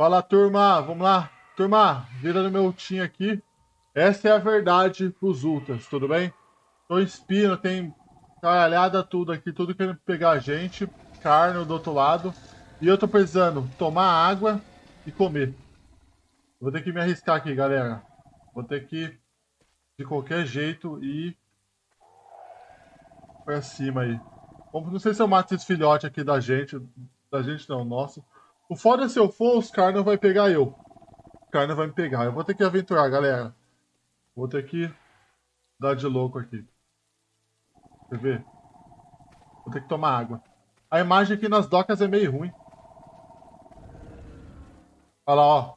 Fala, turma. Vamos lá. Turma, vira no meu team aqui. Essa é a verdade pros ultras, tudo bem? Tô espino, tem caralhada tudo aqui, tudo querendo pegar a gente. Carne do outro lado. E eu tô precisando tomar água e comer. Vou ter que me arriscar aqui, galera. Vou ter que, de qualquer jeito, ir pra cima aí. Não sei se eu mato esse filhote aqui da gente. Da gente não, nossa. O foda é se eu for, os caras não vai pegar eu. O cara não vai me pegar. Eu vou ter que aventurar, galera. Vou ter que dar de louco aqui. Quer ver? Vou ter que tomar água. A imagem aqui nas docas é meio ruim. Olha lá, ó.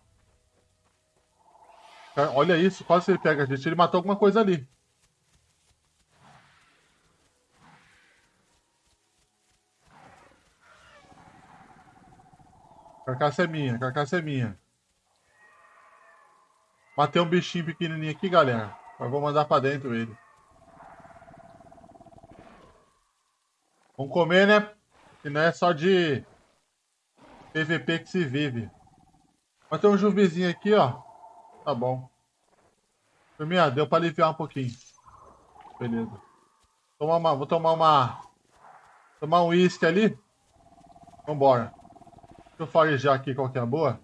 Olha isso, quase ele pega a gente. Ele matou alguma coisa ali. Carcaça é minha, carcaça é minha. Matei um bichinho pequenininho aqui, galera. Mas vou mandar pra dentro ele. Vamos comer, né? Que não é só de PVP que se vive. Mas tem um juvizinho aqui, ó. Tá bom. Turminha, deu pra aliviar um pouquinho. Beleza. Uma, vou tomar uma... Tomar um uísque ali. Vambora. Deixa eu farejar aqui qual que é a boa.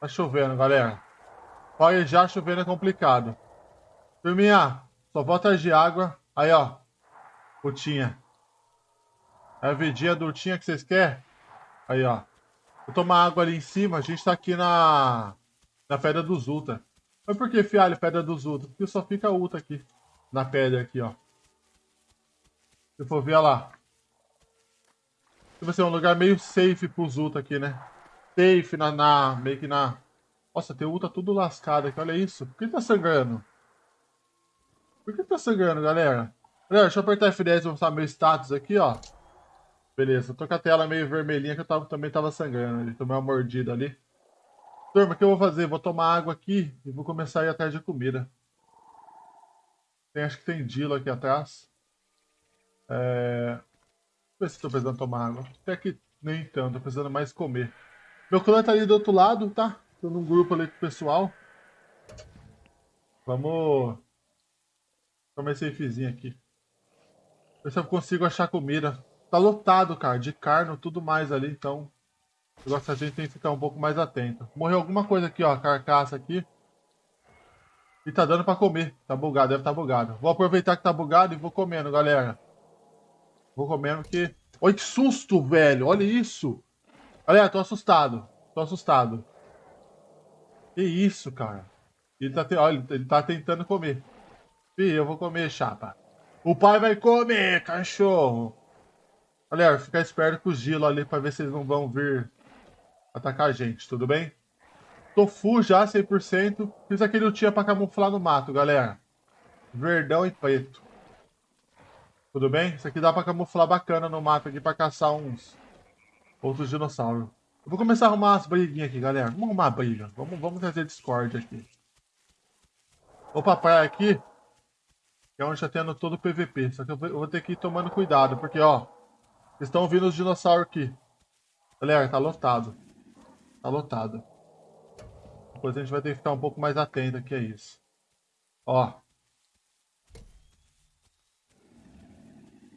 Tá chovendo, galera. Farejar chovendo é complicado. Turminha, só volta de água. Aí, ó. Putinha. É a vidinha do Urtinha que vocês querem? Aí, ó. Vou tomar água ali em cima. A gente tá aqui na... Na Pedra dos Ultra. Mas por que, fialho, Pedra dos Ultra? Porque só fica Ultra aqui na pedra aqui, ó. Se for ver, lá. Vai ser um lugar meio safe pros Ultra aqui, né? Safe na, na, meio que na... Nossa, tem Ultra tudo lascado aqui, olha isso. Por que tá sangrando? Por que tá sangrando, galera? Galera, deixa eu apertar F10 e mostrar meu status aqui, ó. Beleza, tô com a tela meio vermelhinha que eu tava, também tava sangrando ali. Tomei uma mordida ali. Turma, o que eu vou fazer? Vou tomar água aqui e vou começar a ir atrás de comida. Tem, acho que tem Dilo aqui atrás. É... Deixa eu ver se estou precisando tomar água. Até que nem tanto, tô precisando mais comer. Meu clã tá ali do outro lado, tá? Tô num grupo ali com o pessoal. Vamos... Tomar esse safezinho aqui. Ver se eu consigo achar comida. Tá lotado, cara, de carne tudo mais ali, então... Que a gente tem que ficar um pouco mais atento. Morreu alguma coisa aqui, ó, carcaça aqui. E tá dando pra comer. Tá bugado, deve tá bugado. Vou aproveitar que tá bugado e vou comendo, galera. Vou comendo que... Olha que susto, velho. Olha isso. Galera, tô assustado. Tô assustado. Que isso, cara. Ele tá, te... Olha, ele tá tentando comer. Fih, eu vou comer, chapa. O pai vai comer, cachorro. Galera, fica esperto com o Gilo ali pra ver se eles não vão vir atacar a gente, tudo bem? Tofu já, 100%. Fiz aquele lutinha pra camuflar no mato, galera. Verdão e preto. Tudo bem? Isso aqui dá pra camuflar bacana no mato aqui pra caçar uns outros dinossauros. Eu vou começar a arrumar as briguinhas aqui, galera. Vamos arrumar a briga. Vamos, vamos trazer Discord aqui. Vou pra praia aqui. Que é onde tá tendo todo o PVP. Só que eu vou, eu vou ter que ir tomando cuidado. Porque, ó. Estão vindo os dinossauros aqui. Galera, tá lotado. Tá lotado. Depois a gente vai ter que ficar um pouco mais atento aqui a isso. Ó.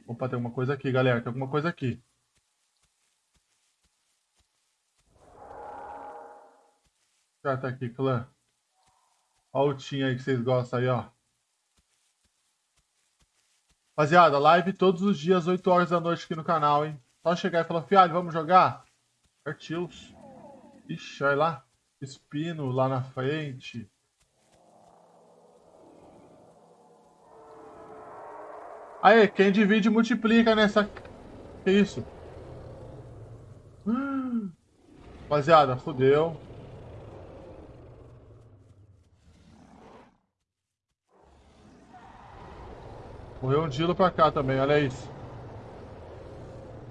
Opa, tem alguma coisa aqui, galera. Tem alguma coisa aqui. Já tá aqui, clã. Ó o team aí que vocês gostam aí, ó. Rapaziada, live todos os dias, 8 horas da noite aqui no canal, hein? Só chegar e falar, fialho, vamos jogar? Partiu. Ixi, olha lá. Espino lá na frente. Aí, quem divide multiplica nessa... Que isso? Rapaziada, fodeu. Morreu um Dilo pra cá também, olha isso.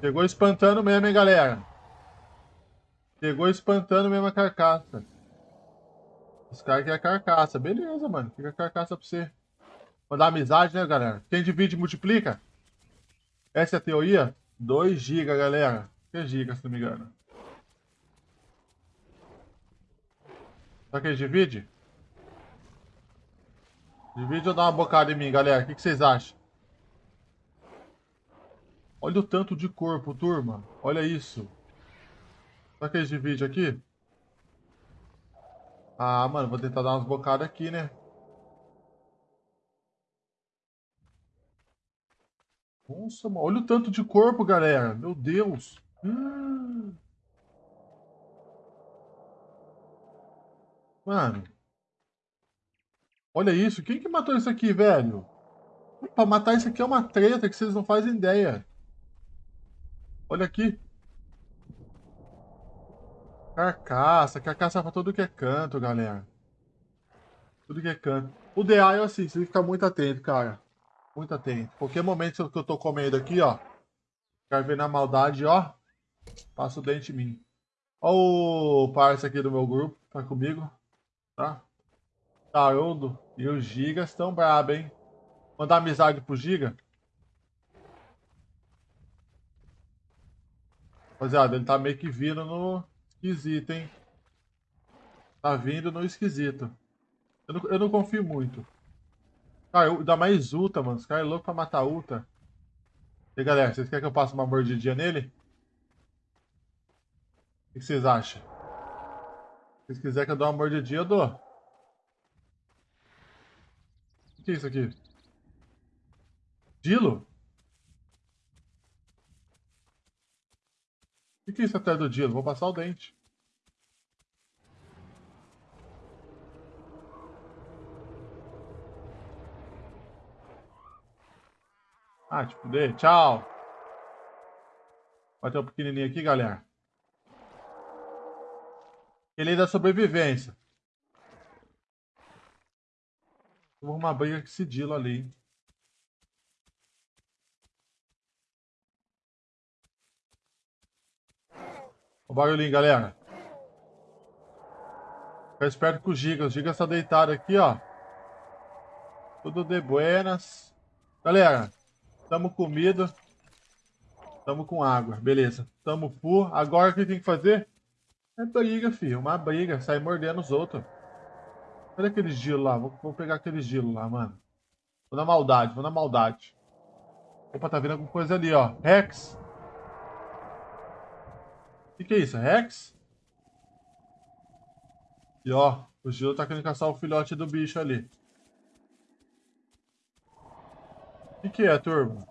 Pegou espantando mesmo, hein, galera. Pegou espantando mesmo a carcaça. Os caras querem a carcaça. Beleza, mano. Fica a carcaça pra você. Mandar amizade, né, galera? Quem divide, multiplica. Essa é a teoria? 2 GB, galera. 3 GB, se não me engano. Será que divide? Divide ou dá uma bocada em mim, galera? O que, que vocês acham? Olha o tanto de corpo, turma. Olha isso. Será que eles dividem aqui? Ah, mano, vou tentar dar umas bocadas aqui, né? Nossa, mano. Olha o tanto de corpo, galera. Meu Deus. Mano. Olha isso. Quem que matou isso aqui, velho? Pra matar isso aqui é uma treta que vocês não fazem ideia. Olha aqui. Carcaça. Carcaça pra tudo que é canto, galera. Tudo que é canto. O DA é assim, você tem que ficar muito atento, cara. Muito atento. Qualquer momento que eu tô comendo aqui, ó. Quero ver na maldade, ó. Passa o dente em mim. Ó o parça aqui do meu grupo. Tá comigo. Tá? Haroldo e o Giga estão brabo, hein? Mandar amizade pro Giga. Rapaziada, ele tá meio que vindo no esquisito, hein? Tá vindo no esquisito. Eu não, eu não confio muito. Cara, eu, ainda mais Uta, mano. Os caras é louco pra matar Uta. E aí, galera, vocês querem que eu passe uma mordidinha nele? O que vocês acham? Se quiserem que eu dê uma mordidinha, eu dou. O que é isso aqui? Dilo? O que é isso atrás do Dilo? Vou passar o dente. Ah, tipo, dê. Tchau. Vai ter um pequenininho aqui, galera. Ele é da sobrevivência. Vou uma briga com esse Dilo ali. O barulhinho, galera. Fica esperto com o Giga. O Giga está deitado aqui, ó. Tudo de buenas. Galera, tamo comido. Tamo com água. Beleza. Tamo full. Agora o que tem que fazer? É briga, filho. Uma briga. Sai mordendo os outros. Cadê aquele gelo lá? Vou, vou, pegar aquele gelo lá, mano. Vou na maldade, vou na maldade. Opa, tá vindo alguma coisa ali, ó. Rex. Que, que é isso? Rex? E ó, o gelo tá querendo caçar o filhote do bicho ali. O que, que é, turma?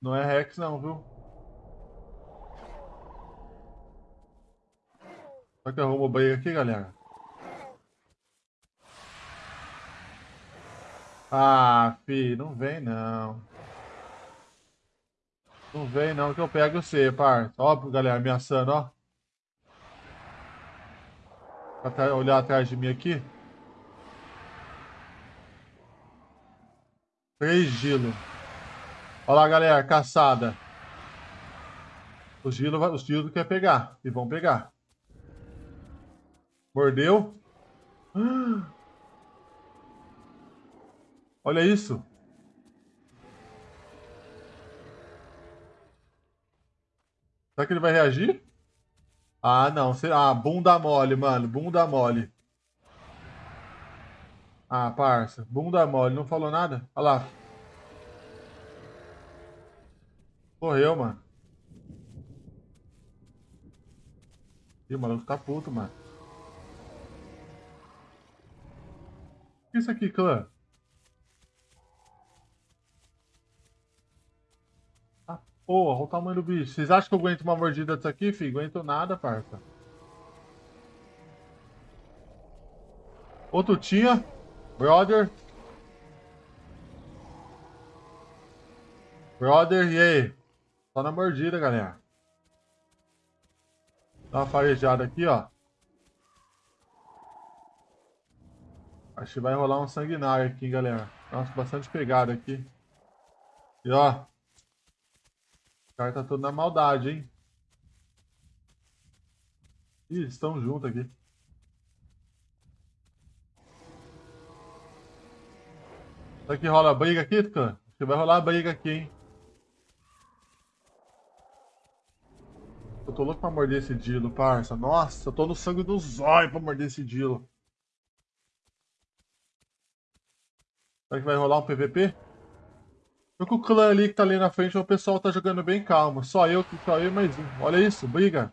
Não é Rex não, viu? Será que eu arrumo o banheiro aqui, galera? Ah, fi, não vem não. Não vem não que eu pego você, parça. Ó, galera, ameaçando, ó. Pra olhar atrás de mim aqui. Três gelo. Olha lá, galera, caçada. Os gelo, os gelo quer pegar. E vão pegar. Mordeu. Olha isso. Será que ele vai reagir? Ah, não. Ah, bunda mole, mano. Bunda mole. Ah, parça. Bunda mole. Não falou nada? Olha lá. Correu, mano. Ih, o maluco tá puto, mano. O que é isso aqui, clã? Ah, porra, olha o tamanho do bicho. Vocês acham que eu aguento uma mordida disso aqui, filho? Aguento nada, parça. Outro tinha. Brother. Brother, e aí? Só na mordida, galera. Dá uma farejada aqui, ó. Acho que vai rolar um sanguinário aqui, galera. Nossa, bastante pegada aqui. E ó. Cara tá todo na maldade, hein? Ih, estão juntos aqui. Será que rola briga aqui, Tucan? Acho que vai rolar briga aqui, hein? Eu tô louco pra morder esse Dilo, parça. Nossa, eu tô no sangue do zóio pra morder esse Dilo. Será que vai rolar um PVP? Com o clã ali que tá ali na frente, o pessoal tá jogando bem calmo. Só eu, só eu mais um. Olha isso, briga.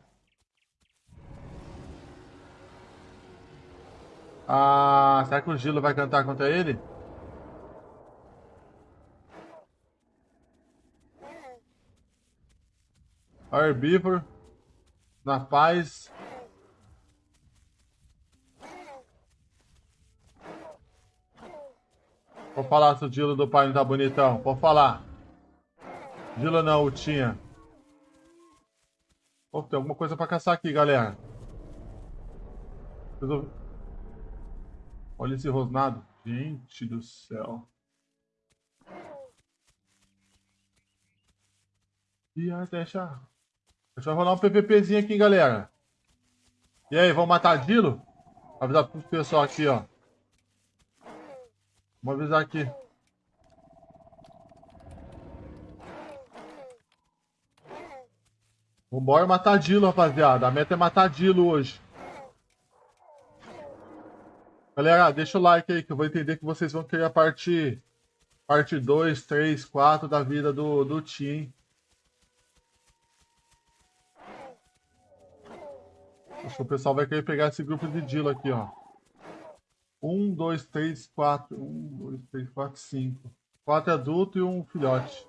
Ah, será que o Gilo vai cantar contra ele? Herbívoro. Na paz. Vou falar se o Dilo do pai não tá bonitão. Vou falar. Dilo não, o tinha. Oh, tem alguma coisa pra caçar aqui, galera. Olha esse rosnado. Gente do céu. E deixa... Deixa eu rolar um PVPzinho aqui, galera. E aí, vamos matar Dilo? Avisar pro pessoal aqui, ó. Vamos avisar aqui. Vambora matar Dilo, rapaziada. A meta é matar Dilo hoje. Galera, deixa o like aí que eu vou entender que vocês vão querer a parte parte 2, 3, 4 da vida do, do Tim. Acho que o pessoal vai querer pegar esse grupo de Dilo aqui, ó. Um, dois, três, quatro. Um, dois, três, quatro, cinco. Quatro adultos e um filhote.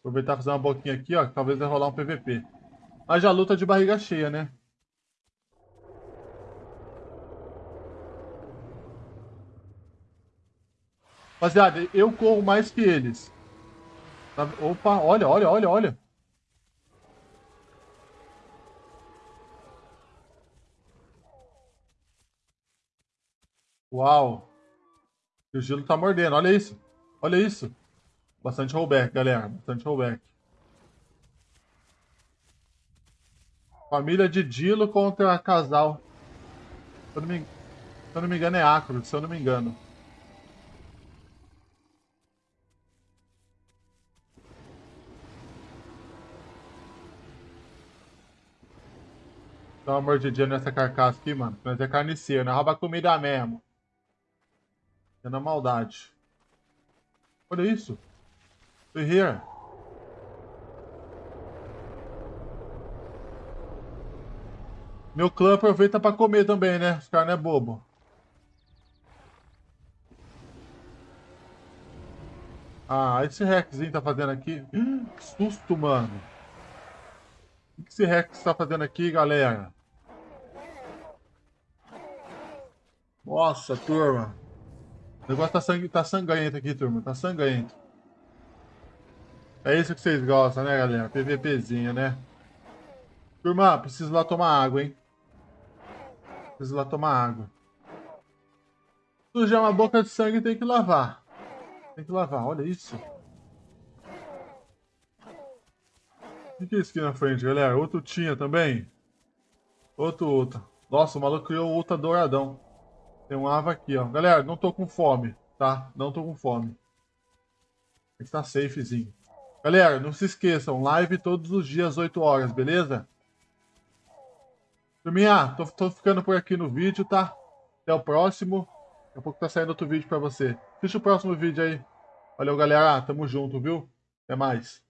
Aproveitar fazer uma boquinha aqui, ó. Que talvez vai rolar um PVP. Mas já luta de barriga cheia, né? Rapaziada, eu corro mais que eles. Opa, olha, olha, olha, olha. Uau! O gelo tá mordendo, olha isso. Olha isso. Bastante rollback, galera. Bastante rollback. Família de Dilo contra casal. Se eu não me, se eu não me engano é Acro, se eu não me engano. Dá uma mordidinha nessa carcaça aqui, mano. Mas é carniceiro, né? Rouba comida mesmo. É na maldade. Olha isso. Ferreira. Meu clã aproveita pra comer também, né? Os caras não é bobo. Ah, esse Rexzinho tá fazendo aqui. Que susto, mano. O que esse Rex tá fazendo aqui, galera? Nossa, turma. O negócio tá, sangue, tá sangrento aqui, turma. Tá sangrento. É isso que vocês gostam, né, galera? PVPzinho, né? Turma, preciso lá tomar água, hein? Preciso lá tomar água. Sujar uma boca de sangue tem que lavar. Tem que lavar, olha isso. O que é isso aqui na frente, galera? Outro tinha também? Outro, outro. Nossa, o maluco criou outro douradão. Tem um ava aqui, ó. Galera, não tô com fome, tá? Não tô com fome. Tem que estar safezinho. Galera, não se esqueçam, live todos os dias, 8 horas, beleza? Turminha, tô, tô ficando por aqui no vídeo, tá? Até o próximo. Daqui a pouco tá saindo outro vídeo pra você. Assiste o próximo vídeo aí. Valeu, galera. Tamo junto, viu? Até mais.